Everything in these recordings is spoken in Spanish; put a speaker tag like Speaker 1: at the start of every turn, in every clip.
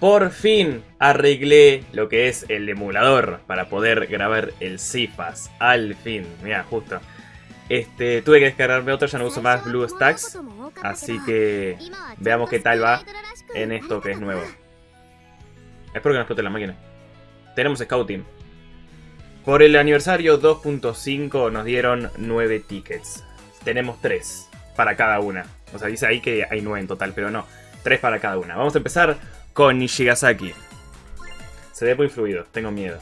Speaker 1: por fin arreglé lo que es el emulador para poder grabar el CIFAS. Al fin, mira, justo. Este, tuve que descargarme otro, ya no uso más BlueStacks. Así que veamos qué tal va en esto que es nuevo. Espero que no explote la máquina. Tenemos Scouting. Por el aniversario 2.5 nos dieron 9 tickets. Tenemos 3 para cada una. O sea, dice ahí que hay 9 en total, pero no. 3 para cada una. Vamos a empezar con Nishigasaki. Se ve muy fluido, tengo miedo.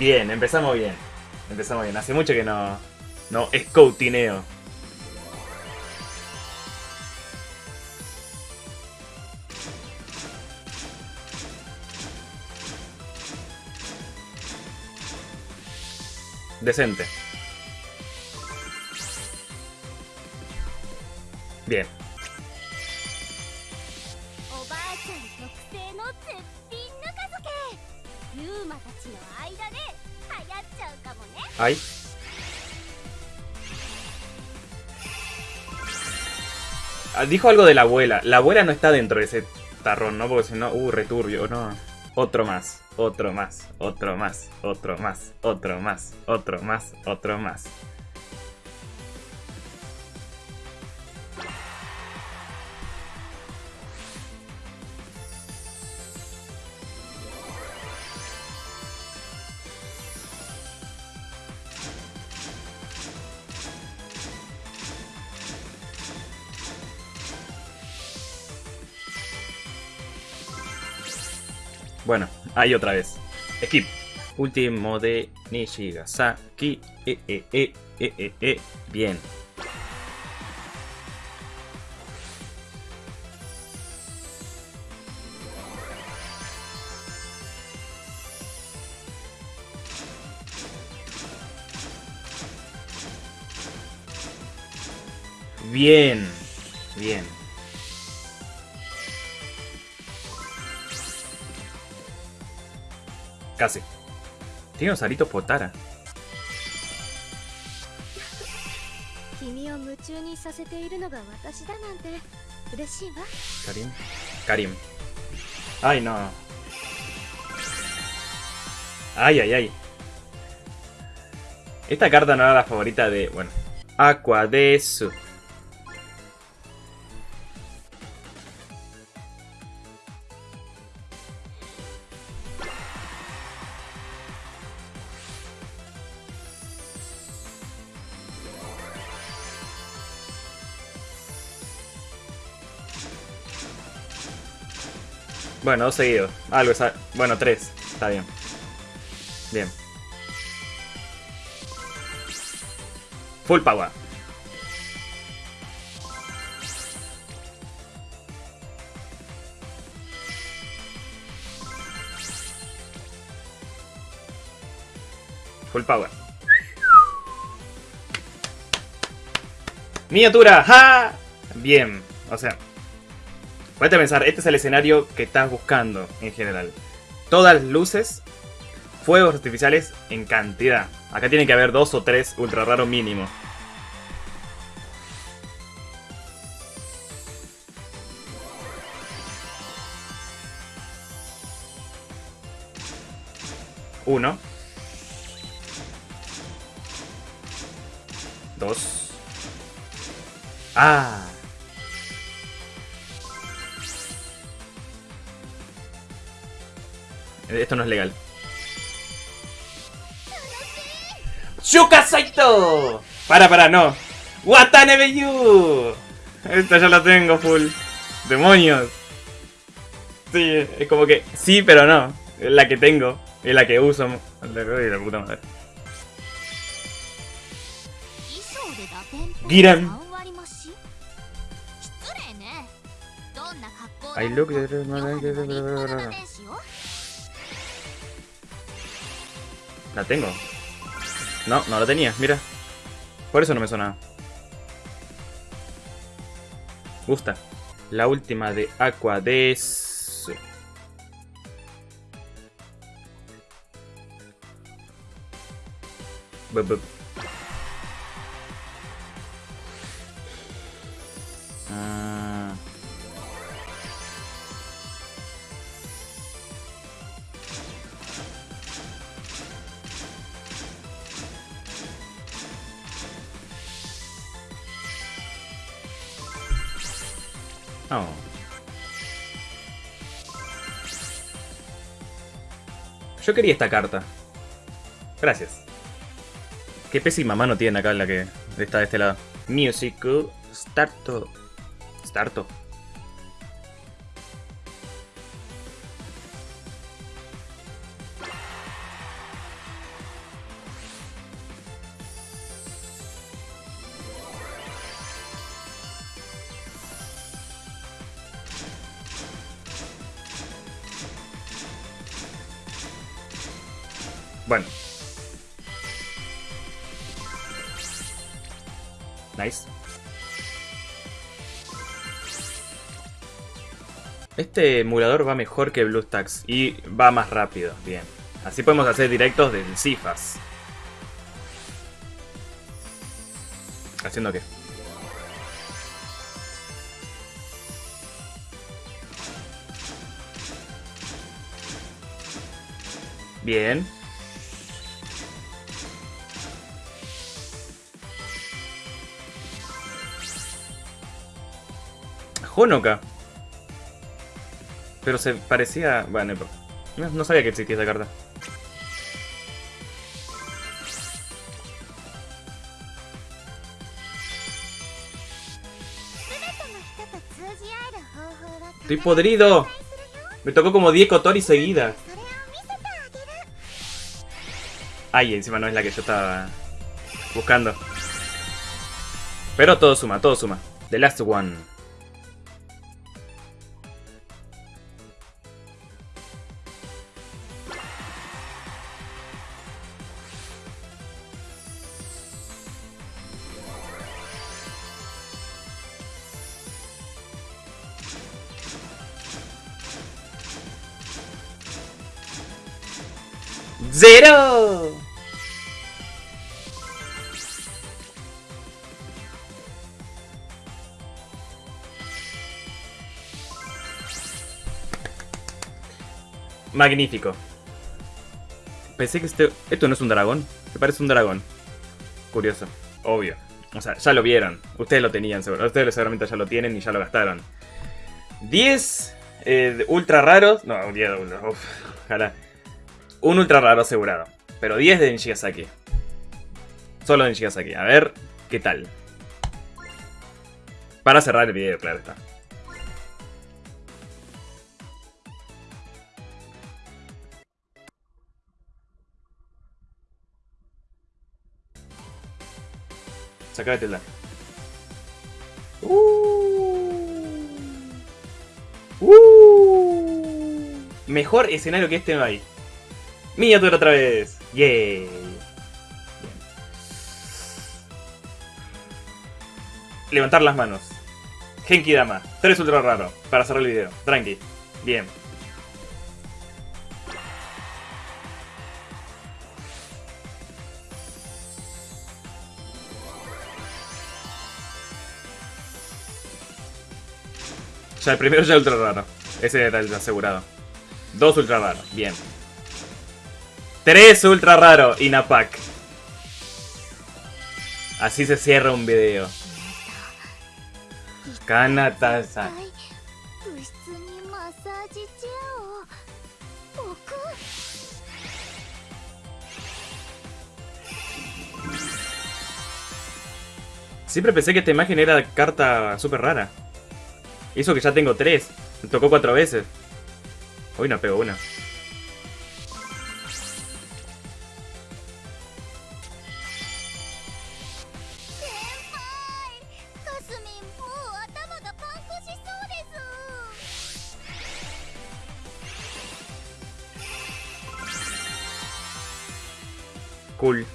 Speaker 1: Bien, empezamos bien. Empezamos bien. Hace mucho que no... No, scoutineo. Decente. Bien. Ay. Ah, dijo algo de la abuela. La abuela no está dentro de ese tarrón, ¿no? Porque si no, uh, returbio, no. Otro más, otro más, otro más, otro más, otro más, otro más, otro más. Bueno, ahí otra vez. Skip. Último de Nishigasaki. Eh, eh, eh, eh, eh, eh. Bien. Bien. Bien. Casi. Tiene un salito Potara. Karim. Karim. Ay, no. Ay, ay, ay. Esta carta no era la favorita de... Bueno. Aqua Bueno, dos seguidos. Algo. Bueno, tres. Está bien. Bien. Full power. Full power. Miniatura. ¡Ja! Bien. O sea, Ponete a pensar, este es el escenario que estás buscando en general. Todas luces, fuegos artificiales en cantidad. Acá tiene que haber dos o tres ultra raro mínimo. Uno. Dos. Ah. Esto no es legal. ¡Shuka Saito! Para, para, no. Watanabe Yu. Esta ya la tengo full. Demonios. Sí, es como que sí, pero no. Es la que tengo. Es la que uso. La puta madre. Giran. I look La tengo. No, no la tenía, mira. Por eso no me sonaba. Gusta. La última de Aqua de... Ah. Oh. Yo quería esta carta. Gracias. Qué pésima mano tiene acá la que está de este lado. Musical Starto. Starto. Bueno. Nice. Este emulador va mejor que BlueStacks y va más rápido. Bien. Así podemos hacer directos del Cifas. ¿Haciendo qué? Bien. Honoka. Pero se parecía... Bueno, no, sabía que existía esa carta. Estoy podrido. Me tocó como 10 Kotori seguidas. Ay, encima no es la que yo estaba buscando. Pero todo suma, todo suma. The last one. ¡Zero! Magnífico. Pensé que este... Esto no es un dragón. Me parece un dragón. Curioso. Obvio. O sea, ya lo vieron. Ustedes lo tenían, seguro. Ustedes seguramente ya lo tienen y ya lo gastaron. 10 eh, ultra raros. No, 10 Uf, ojalá. Un ultra raro asegurado. Pero 10 de Nishigasaki. Solo de Nishigasaki. A ver qué tal. Para cerrar el video, claro está. Sácate el Uh. Uh. Mejor escenario que este no hay. Miniatura otra vez. Yay. Levantar las manos. Genki Dama. Tres ultra raro. Para cerrar el video. Tranqui. Bien. Ya el primero ya ultra raro. Ese el asegurado. Dos ultra raros. Bien. Tres ultra raro. Inapac. Así se cierra un video. Kanata-san. Siempre pensé que esta imagen era carta súper rara. Eso que ya tengo tres. Me tocó cuatro veces. Hoy no pego una. Cool.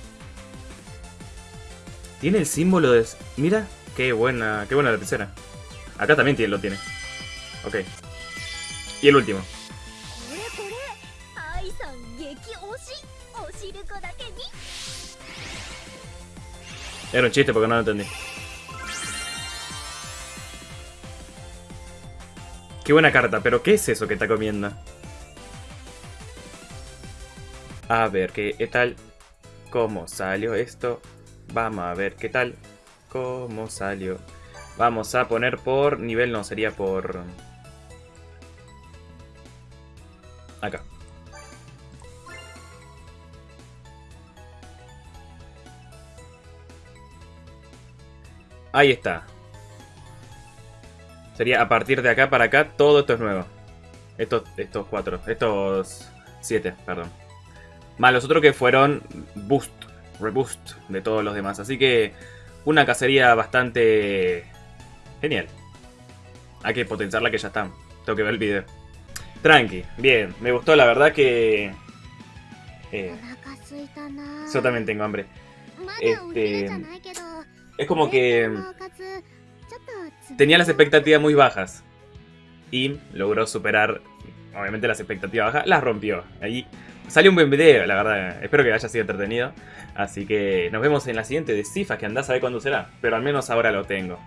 Speaker 1: Tiene el símbolo de... Mira, qué buena, qué buena la tercera. Acá también tiene, lo tiene. Ok. Y el último. Era un chiste porque no lo entendí. Qué buena carta, pero ¿qué es eso que está comiendo? A ver, ¿qué, qué tal? ¿Cómo salió esto? Vamos a ver qué tal. ¿Cómo salió? Vamos a poner por nivel, no, sería por... Acá. Ahí está. Sería a partir de acá para acá, todo esto es nuevo. Estos, estos cuatro, estos siete, perdón. Más los otros que fueron boost, reboost de todos los demás. Así que una cacería bastante genial. Hay que potenciarla que ya está. Tengo que ver el video. Tranqui, bien. Me gustó, la verdad que... Eh, yo también tengo hambre. Este... Es como que... Tenía las expectativas muy bajas. Y logró superar, obviamente, las expectativas bajas. Las rompió. Ahí Sale un buen video, la verdad. Espero que haya sido entretenido. Así que nos vemos en la siguiente de Cifas, que andás a ver cuándo será. Pero al menos ahora lo tengo.